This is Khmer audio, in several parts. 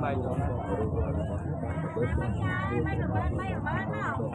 bay rồi ở bên bay ở bên nào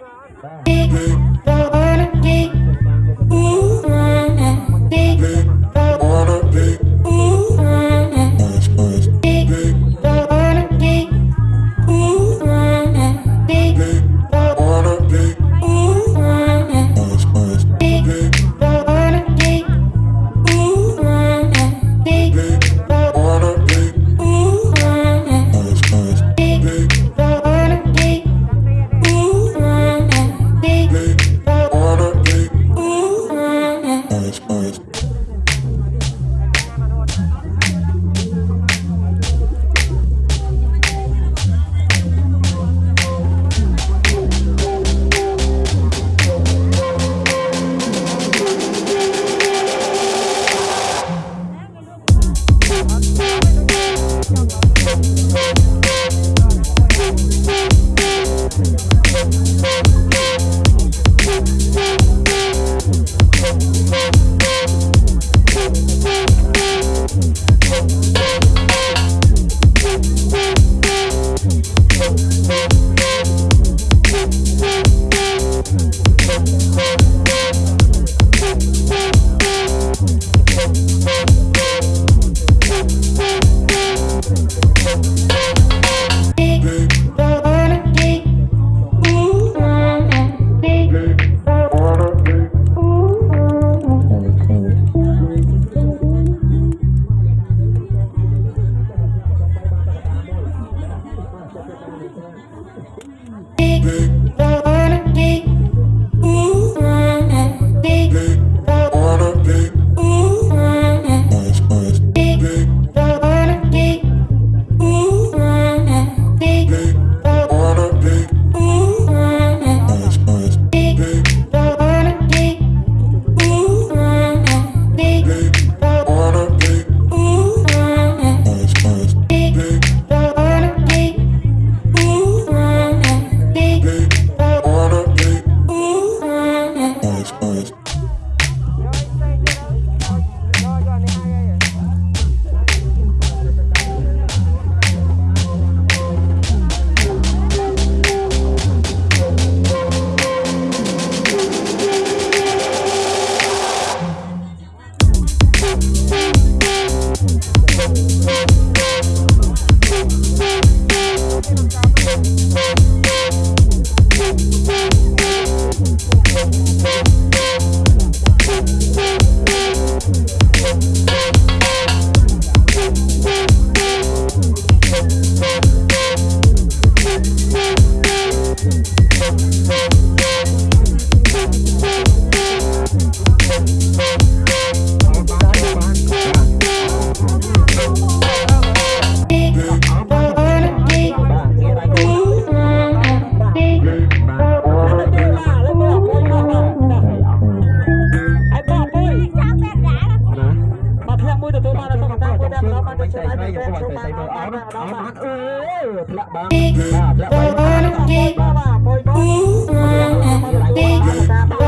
Don't wanna be Big. ទៅចែឆ្លៃកទៅឲ្យទៅយកចូលទៅបានទៅម្ដអងត់បានម្ដងបានអត់អើយធ្លាក់បានបាទធ្លាក់បាន Wanna be បាទបាទបុយបុយ Ooh, ah, big